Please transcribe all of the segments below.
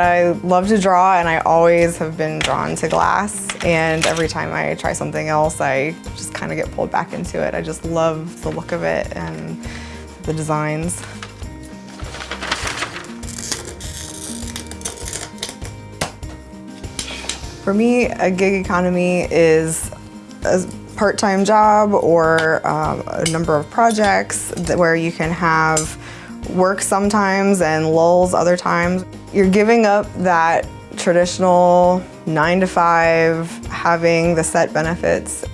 I love to draw and I always have been drawn to glass and every time I try something else I just kind of get pulled back into it. I just love the look of it and the designs. For me, a gig economy is a part-time job or um, a number of projects where you can have work sometimes and lulls other times. You're giving up that traditional nine to five, having the set benefits.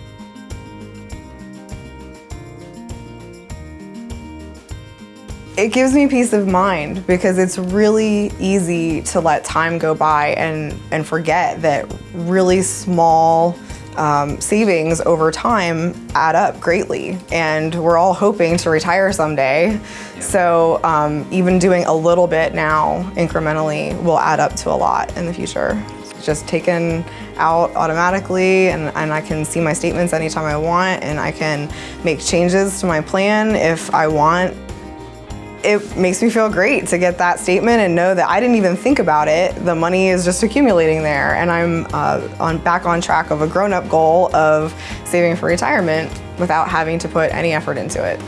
It gives me peace of mind because it's really easy to let time go by and, and forget that really small um, savings over time add up greatly. And we're all hoping to retire someday. So um, even doing a little bit now incrementally will add up to a lot in the future. It's just taken out automatically and, and I can see my statements anytime I want and I can make changes to my plan if I want it makes me feel great to get that statement and know that I didn't even think about it. The money is just accumulating there and I'm uh, on back on track of a grown-up goal of saving for retirement without having to put any effort into it.